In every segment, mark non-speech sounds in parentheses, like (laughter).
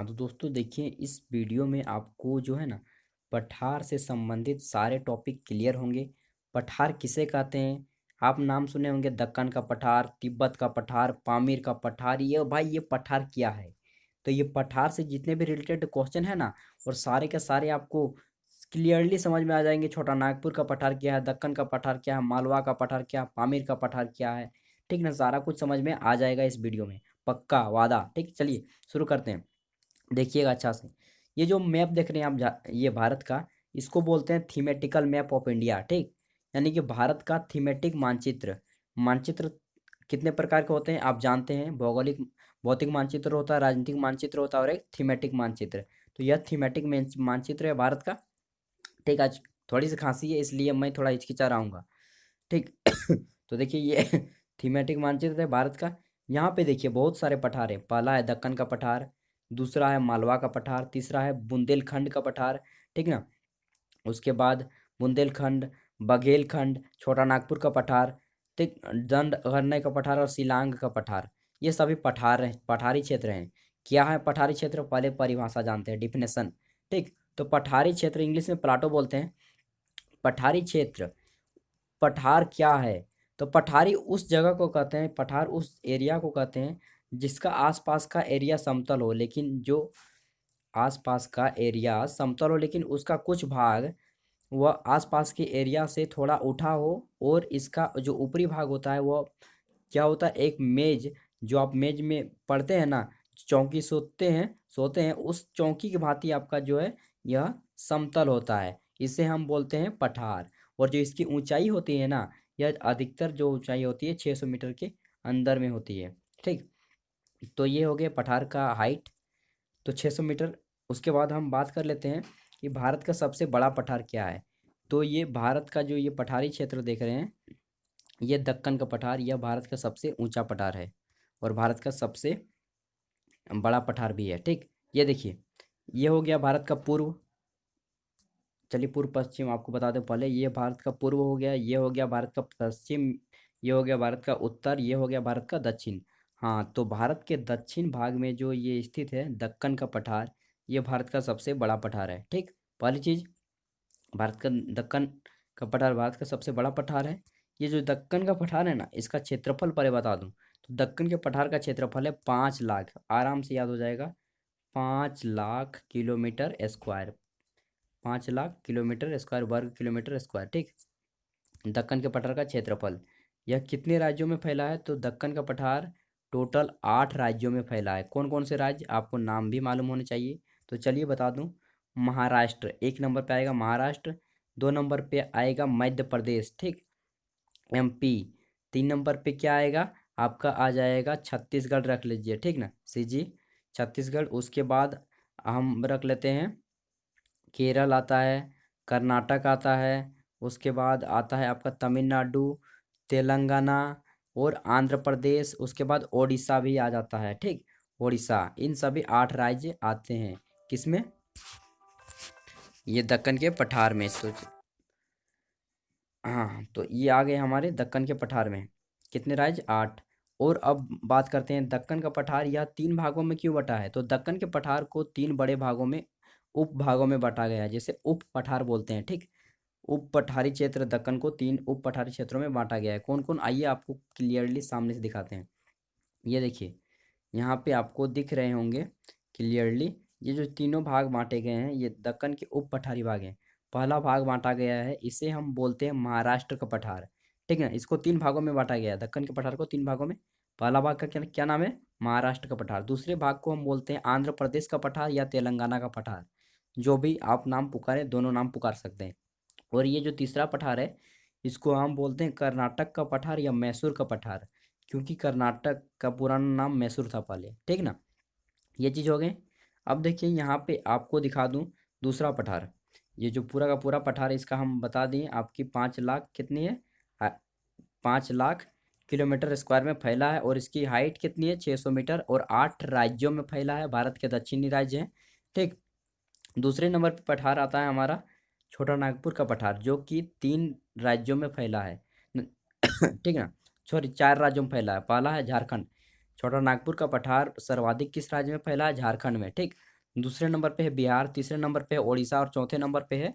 हाँ तो दोस्तों देखिए, इस वीडियो में आपको जो है ना, पठार से संबंधित सारे टॉपिक क्लियर होंगे। पठार किसे कहते हैं? आप नाम सुने होंगे, दक्कन का पठार, तिब्बत का पठार, पामीर का पठार, ये भाई, ये पठार क्या है? तो ये पठार से जितने भी रिलेटेड क्वेश्चन है ना, और सारे के सारे आपको क्लियरली समझ में आ जाएँगे, छोटा नागपुर का पठार क्या है, दक्कन का पठार क्या है, मालवा का पठार क्या है, पामीर का पठार क्या है, ठीक ना? सारा कुछ समझ में आ जाएगा इस वीडियो में, पक्का वादा, ठीक? चलिए, शुरू करते हैं। देखिएगा अच्छा से। ये जो मैप देख रहे हैं आप ये भारत का, इसको बोलते हैं थीमेटिकल मैप ऑफ़ इंडिया ठीक? यानी कि भारत का थीमेटिक मानचित्र। मानचित्र कितने प्रकार के होते हैं, आप जानते हैं। भौगोलिक, भौतिक मानचित्र होता है, राजनीतिक मानचित्र होता है और एक थीमेटिक मानचित्र। तो यह थीमेटिक मानचित्र है भारत का। ठीक, आज थोड़ी सी खांसी है, इसलिए मैं थोड़ा हिचकिचा रहा ठीक (coughs) तो देखिए ये (laughs) थीमेटिक मानचित्र है भारत का। यहाँ पे देखिए बहुत सारे पठार हैं। पहला है, दक्कन का पठार दूसरा है मालवा का पठार, तीसरा है बुंदेलखंड का पठार, ठीक ना? उसके बाद बुंदेलखंड, बघेलखंड, छोटा नागपुर का पठार, ठीक, दंड अरण्य का पठार और शिलांग का पठार, ये सभी पठार हैं पठारी क्षेत्र हैं। क्या है पठारी क्षेत्र? पहले परिभाषा जानते हैं डिफिनेशन ठीक? तो पठारी क्षेत्र इंग्लिश में प्लाटो बोलते हैं। पठारी क्षेत्र, पठार क्या है? तो पठारी उस जगह को कहते हैं, पठार उस एरिया को कहते हैं जिसका आसपास का एरिया समतल हो, लेकिन जो आसपास का एरिया समतल हो, लेकिन उसका कुछ भाग वह आसपास के एरिया से थोड़ा उठा हो और इसका जो ऊपरी भाग होता है, वह क्या होता है, एक मेज, जो आप मेज में पढ़ते हैं ना, चौकी सोते हैं सोते हैं, उस चौकी की भांति आपका जो है, यह समतल होता है। इसे हम बोलते हैं पठार। और जो इसकी ऊंचाई होती है ना, यह अधिकतर जो ऊंचाई होती है छः सौ मीटर के अंदर में होती है। ठीक? तो ये हो गया पठार का हाइट तो 600 मीटर। उसके बाद हम बात कर लेते हैं कि भारत का सबसे बड़ा पठार क्या है। तो ये भारत का जो ये पठारी क्षेत्र देख रहे हैं, ये दक्कन का पठार, यह भारत का सबसे ऊँचा पठार है और भारत का सबसे बड़ा पठार भी है, ठीक? ये देखिए, ये हो गया भारत का पूर्व। चलिए पूर्व, पश्चिम, आपको बता दें पहले, ये भारत का पूर्व हो गया, ये हो गया भारत का पश्चिम, ये हो गया भारत का उत्तर, ये हो गया भारत का दक्षिण। हाँ तो भारत के दक्षिण भाग में जो ये स्थित है, दक्कन का पठार, ये भारत का सबसे बड़ा पठार है, ठीक? पहली चीज़, भारत का दक्कन का पठार भारत का सबसे बड़ा पठार है। ये जो दक्कन का पठार है ना, इसका क्षेत्रफल पहले बता दूँ तो दक्कन के पठार का क्षेत्रफल है पाँच लाख, आराम से याद हो जाएगा, पाँच लाख किलोमीटर स्क्वायर, पाँच लाख किलोमीटर स्क्वायर, वर्ग किलोमीटर स्क्वायर, ठीक? दक्कन के पठार का क्षेत्रफल, यह कितने राज्यों में फैला है? तो दक्कन का पठार टोटल आठ राज्यों में फैला है। कौन कौन से राज्य? आपको नाम भी मालूम होने चाहिए। तो चलिए बता दूँ। महाराष्ट्र, एक नंबर पे आएगा महाराष्ट्र, दो नंबर पे आएगा मध्य प्रदेश, ठीक? एमपी तीन नंबर पे क्या आएगा? आपका आ जाएगा छत्तीसगढ़ रख लीजिए, ठीक ना? सी जी, छत्तीसगढ़, उसके बाद हम रख लेते हैं, केरल आता है, कर्नाटक आता है, उसके बाद आता है आपका तमिलनाडु, तेलंगाना और आंध्र प्रदेश, उसके बाद ओडिशा भी आ जाता है, ठीक? ओडिशा, इन सभी आठ राज्य आते हैं। किसमें? ये दक्कन के पठार में सोच हाँ तो ये आ गए हमारे दक्कन के पठार में। कितने राज्य? आठ। और अब बात करते हैं, दक्कन का पठार यह तीन भागों में क्यों बटा है? तो दक्कन के पठार को तीन बड़े भागों में, उप भागों में बांटा गया है, जैसे उप पठार बोलते हैं, ठीक? उप पठारी क्षेत्र दक्कन को तीन उप पठारी क्षेत्रों में बांटा गया है। कौन कौन आइए आपको क्लियरली सामने से दिखाते हैं। ये देखिए, यहाँ पे आपको दिख रहे होंगे क्लियरली ये जो तीनों भाग बांटे गए हैं, ये दक्कन के उप पठारी भाग हैं। पहला भाग बांटा गया है, इसे हम बोलते हैं महाराष्ट्र का पठार। ठीक है, इसको तीन भागों में बांटा गया है, दक्कन के पठार को तीन भागों में। पहला भाग का क्या क्या नाम है? महाराष्ट्र का पठार। दूसरे भाग को हम बोलते हैं आंध्र प्रदेश का पठार या तेलंगाना का पठार। जो भी आप नाम पुकारें, दोनों नाम पुकार सकते हैं। और ये जो तीसरा पठार है, इसको हम बोलते हैं कर्नाटक का पठार या मैसूर का पठार, क्योंकि कर्नाटक का पुराना नाम मैसूर था पहले, ठीक ना? ये चीज़ हो गई अब देखिए, यहाँ पे आपको दिखा दूँ दूसरा पठार। ये जो पूरा का पूरा पठार इसका हम बता दें, आपकी पाँच लाख कितनी है? पाँच लाख किलोमीटर स्क्वायर में फैला है और इसकी हाइट कितनी है? छः सौ मीटर और आठ राज्यों में फैला है। भारत के दक्षिणी राज्य हैं, ठीक। दूसरे नंबर पर पठार आता है हमारा छोटा नागपुर का पठार, जो कि तीन राज्यों में फैला है। (coughs) ठीक है ना? सॉरी, चार राज्यों में फैला है। पहला है झारखंड। छोटा नागपुर का पठार सर्वाधिक किस राज्य में फैला है? झारखंड में, ठीक? दूसरे नंबर पे है बिहार, तीसरे नंबर पे है उड़ीसा और चौथे नंबर पे है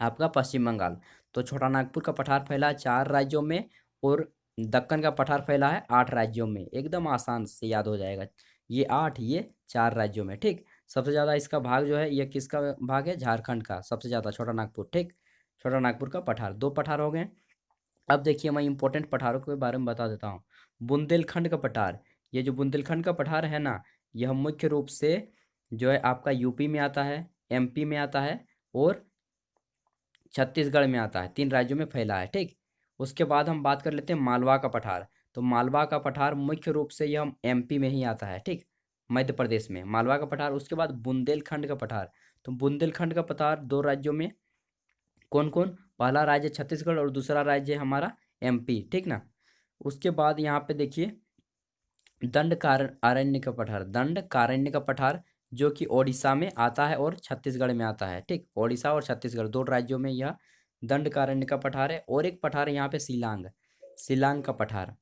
आपका पश्चिम बंगाल। तो छोटा नागपुर का पठार फैला है चार राज्यों में और दक्कन का पठार फैला है आठ राज्यों में। एकदम आसान से याद हो जाएगा। ये आठ, ये चार राज्यों में, ठीक? सबसे ज़्यादा इसका भाग जो है, ये किसका भाग है? झारखंड का सबसे ज़्यादा, छोटा नागपुर, ठीक? छोटा नागपुर का पठार, दो पठार हो गए। अब देखिए मैं इंपॉर्टेंट पठारों के बारे में बता देता हूँ। बुंदेलखंड का पठार, ये जो बुंदेलखंड का पठार है ना, यह मुख्य रूप से जो है आपका यूपी में आता है एमपी में आता है और छत्तीसगढ़ में आता है, तीन राज्यों में फैला है, ठीक? उसके बाद हम बात कर लेते हैं मालवा का पठार। तो मालवा का पठार मुख्य रूप से यह एमपी में ही आता है, ठीक? मध्य प्रदेश में, मालवा का पठार, उसके बाद बुंदेलखंड का पठार। तो बुंदेलखंड का पठार दो राज्यों में कौन कौन पहला राज्य छत्तीसगढ़ और दूसरा राज्य है हमारा एमपी ठीक ना? उसके बाद यहाँ पे देखिए, दंड अरण्य का पठार, दंड कारण्य का पठार जो कि ओडिशा में आता है और छत्तीसगढ़ में आता है, ठीक? ओडिशा और छत्तीसगढ़, दो राज्यों में यह दंड कारण्य का पठार है और एक पठार यहाँ पे शिलांग शिलांग का पठार,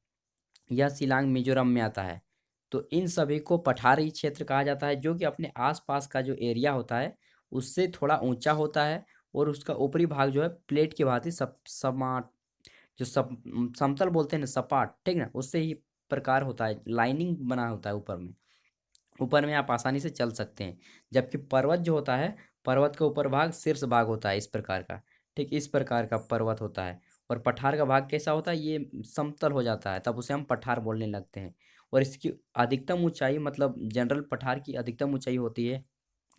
यह शिलांग मिजोरम में आता है। तो इन सभी को पठारी क्षेत्र कहा जाता है, जो कि अपने आसपास का जो एरिया होता है, उससे थोड़ा ऊँचा होता है और उसका ऊपरी भाग जो है, प्लेट की भांति सब समाट जो सब, समतल बोलते हैं ना, सपाट, ठीक ना, उससे ही प्रकार होता है लाइनिंग बना होता है ऊपर में। ऊपर में आप आसानी से चल सकते हैं, जबकि पर्वत जो होता है, पर्वत का ऊपर भाग शीर्ष भाग होता है इस प्रकार का, ठीक, इस प्रकार का पर्वत होता है। और पठार का भाग कैसा होता है, ये समतल हो जाता है, तब उसे हम पठार बोलने लगते हैं। और इसकी अधिकतम ऊंचाई मतलब जनरल पठार की अधिकतम ऊंचाई होती है,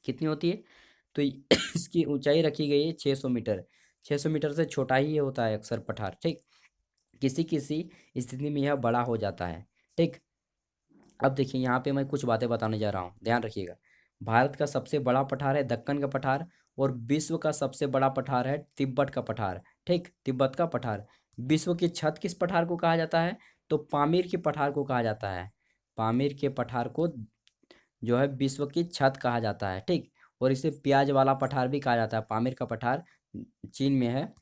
कितनी होती है? तो (coughs) इसकी ऊंचाई रखी गई है छः सौ मीटर। छः सौ मीटर से छोटा ही होता है अक्सर पठार, ठीक? किसी किसी स्थिति में यह बड़ा हो जाता है, ठीक? अब देखिए, यहाँ पे मैं कुछ बातें बताने जा रहा हूँ, ध्यान रखिएगा। भारत का सबसे बड़ा पठार है दक्कन का पठार और विश्व का सबसे बड़ा पठार है तिब्बत का पठार, ठीक? तिब्बत का पठार। विश्व की छत किस पठार को कहा जाता है? तो पामीर के पठार को कहा जाता है। पामीर के पठार को जो है विश्व की छत कहा जाता है, ठीक? और इसे प्याज वाला पठार भी कहा जाता है। पामीर का पठार चीन में है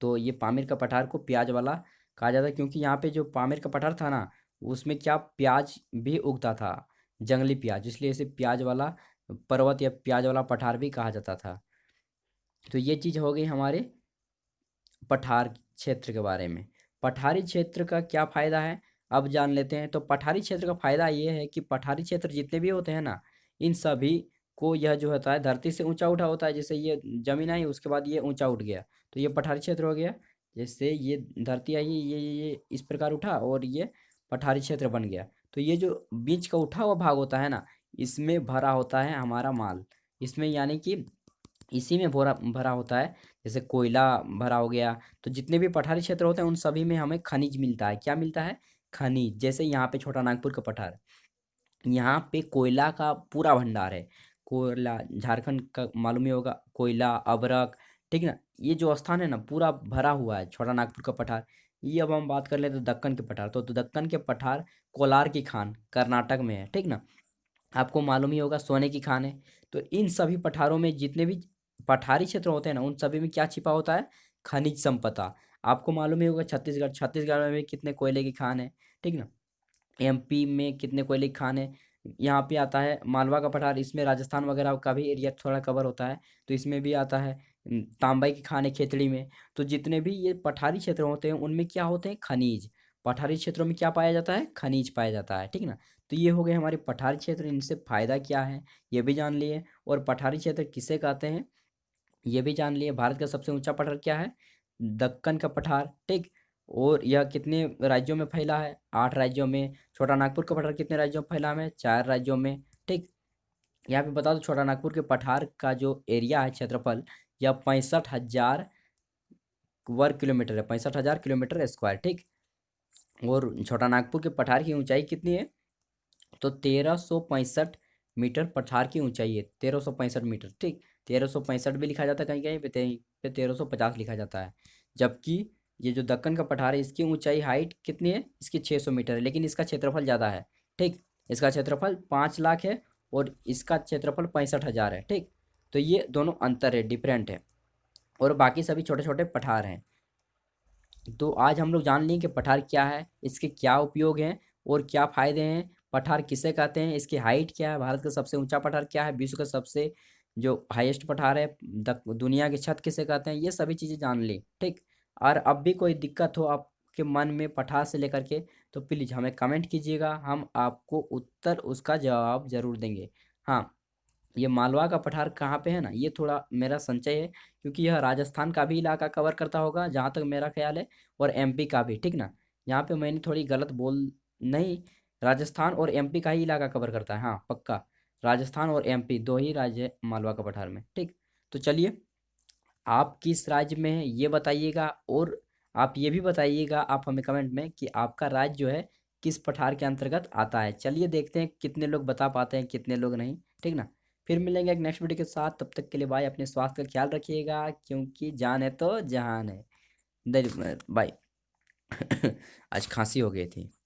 तो ये पामीर का पठार को प्याज वाला कहा जाता है, क्योंकि यहाँ पे जो पामीर का पठार था ना, उसमें क्या प्याज भी उगता था, जंगली प्याज, इसलिए इसे प्याज वाला पर्वत या प्याज वाला पठार भी कहा जाता था। तो ये चीज़ हो गई हमारे पठार क्षेत्र के बारे में। पठारी क्षेत्र का क्या फ़ायदा है? अब जान लेते हैं। तो पठारी क्षेत्र का फ़ायदा ये है कि पठारी क्षेत्र जितने भी होते हैं ना, इन सभी को यह जो होता है, धरती से ऊँचा उठा होता है। जैसे ये ज़मीन आई, उसके बाद ये ऊँचा उठ गया। तो ये पठारी क्षेत्र हो गया। जैसे ये धरती आई, ये ये ये इस प्रकार उठा और ये पठारी क्षेत्र बन गया। तो ये जो बीच का उठा हुआ भाग होता है ना, इसमें भरा होता है हमारा माल। इसमें यानी कि इसी में भरा भरा होता है। जैसे कोयला भरा हो गया तो जितने भी पठारी क्षेत्र होते हैं उन सभी में हमें खनिज मिलता है। क्या मिलता है? खनिज जैसे यहाँ पे छोटा नागपुर का पठार। यहाँ पे कोयला का पूरा भंडार है। कोयला झारखंड का मालूम ही होगा कोयला अबरक ठीक ना? ये जो स्थान है ना पूरा भरा हुआ है छोटा नागपुर का पठार। ये अब हम बात कर लेते हैं दक्कन के पठार। तो, तो दक्कन के पठार कोलार की खान कर्नाटक में है ठीक ना? आपको मालूम ही होगा सोने की खान है। तो इन सभी पठारों में जितने भी पठारी क्षेत्र होते हैं ना, उन सभी में क्या छिपा होता है? खनिज संपदा। आपको मालूम ही होगा छत्तीसगढ़ छत्तीसगढ़ में कितने कोयले की खान है, ठीक ना? एमपी में कितने कोयले की खान है? यहाँ पे आता है मालवा का पठार, इसमें राजस्थान वगैरह का भी एरिया थोड़ा कवर होता है तो इसमें भी आता है तांबाई के खाने खेतड़ी में। तो जितने भी ये पठारी क्षेत्र होते हैं, उनमें क्या होते हैं? खनिज। पठारी क्षेत्रों में क्या पाया जाता है? खनिज पाया जाता है, ठीक ना? तो ये हो गए हमारे पठारी क्षेत्र, इनसे फ़ायदा क्या है? ये भी जान लिए। और पठारी क्षेत्र किसे कहते हैं? ये भी जान लिए, भारत का सबसे ऊँचा पठार क्या है? दक्कन का पठार, ठीक? और यह कितने राज्यों में फैला है? आठ राज्यों में। छोटा नागपुर का पठार कितने राज्यों में फैला है? चार राज्यों में, ठीक? यहाँ पे बता दो, छोटा नागपुर के पठार का जो एरिया है क्षेत्रफल, यह पैंसठ हज़ार वर्ग किलोमीटर है, पैंसठ हज़ार किलोमीटर स्क्वायर, ठीक? और छोटा नागपुर के पठार की ऊंचाई कितनी है? तो तेरह सौ पैंसठ मीटर पठार की ऊंचाई है, तेरह सौ पैंसठ मीटर, ठीक? तेरह सौ पैंसठ भी लिखा जाता है कहीं कहीं पे पे तेरह सौ पचास लिखा जाता है। जबकि ये जो दक्कन का पठार है, इसकी ऊंचाई हाइट कितनी है? इसकी छः सौ मीटर है, लेकिन इसका क्षेत्रफल ज़्यादा है, ठीक? इसका क्षेत्रफल पाँच लाख है और इसका क्षेत्रफल पैंसठ हज़ार है, ठीक? तो ये दोनों अंतर है डिफरेंट है। और बाकी सभी छोटे छोटे पठार हैं। तो आज हम लोग जान लें कि पठार क्या है, इसके क्या उपयोग हैं और क्या फ़ायदे हैं, पठार किसे कहते हैं, इसकी हाइट क्या है, भारत का सबसे ऊँचा पठार क्या है, विश्व का सबसे जो हाईएस्ट पठार है दुनिया की छत किसे कहते हैं, ये सभी चीज़ें जान ली, ठीक? और अब भी कोई दिक्कत हो आपके मन में पठार से लेकर के तो प्लीज़ हमें कमेंट कीजिएगा, हम आपको उत्तर उसका जवाब ज़रूर देंगे। हाँ ये मालवा का पठार कहाँ पे है ना, ये थोड़ा मेरा संचय है, क्योंकि यह राजस्थान का भी इलाका कवर करता होगा, जहाँ तक मेरा ख्याल है, और एमपी का भी, ठीक ना? यहाँ पे मैंने थोड़ी गलत बोल, नहीं, राजस्थान और एमपी का ही इलाका कवर करता है हाँ पक्का। राजस्थान और एमपी दो ही राज्य है मालवा का पठार में, ठीक? तो चलिए, आप किस राज्य में है, ये बताइएगा और आप ये भी बताइएगा, आप हमें कमेंट में कि आपका राज्य जो है, किस पठार के अंतर्गत आता है। चलिए देखते हैं कितने लोग बता पाते हैं, कितने लोग नहीं, ठीक ना? फिर मिलेंगे एक नेक्स्ट वीडियो के साथ, तब तक के लिए भाई अपने स्वास्थ्य का ख्याल रखिएगा, क्योंकि जान है तो जहान है। बाय (coughs) आज खांसी हो गई थी।